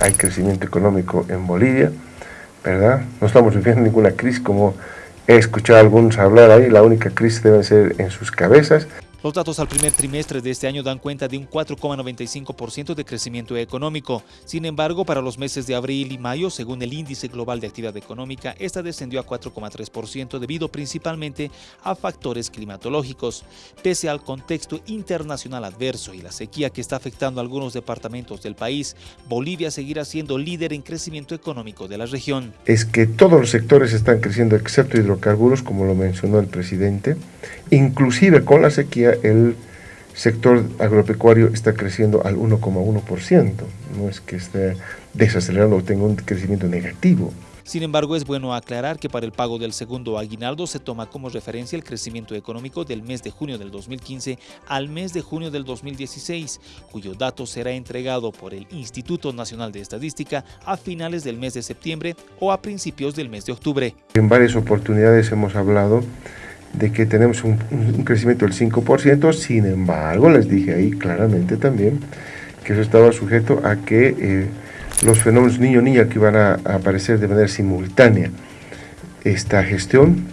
hay crecimiento económico en Bolivia, ¿verdad? No estamos viviendo ninguna crisis como he escuchado a algunos hablar ahí, la única crisis debe ser en sus cabezas. Los datos al primer trimestre de este año dan cuenta de un 4,95% de crecimiento económico. Sin embargo, para los meses de abril y mayo, según el Índice Global de Actividad Económica, esta descendió a 4,3% debido principalmente a factores climatológicos. Pese al contexto internacional adverso y la sequía que está afectando a algunos departamentos del país, Bolivia seguirá siendo líder en crecimiento económico de la región. Es que todos los sectores están creciendo excepto hidrocarburos, como lo mencionó el presidente. Inclusive con la sequía el sector agropecuario está creciendo al 1,1%. No es que esté desacelerando o tenga un crecimiento negativo. Sin embargo, es bueno aclarar que para el pago del segundo aguinaldo se toma como referencia el crecimiento económico del mes de junio del 2015 al mes de junio del 2016, cuyo dato será entregado por el Instituto Nacional de Estadística a finales del mes de septiembre o a principios del mes de octubre. En varias oportunidades hemos hablado de que tenemos un, crecimiento del 5%, sin embargo, les dije ahí claramente también que eso estaba sujeto a que eh, los fenómenos niño-niña que van a, aparecer de manera simultánea esta gestión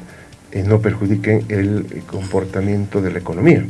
eh, no perjudiquen el comportamiento de la economía.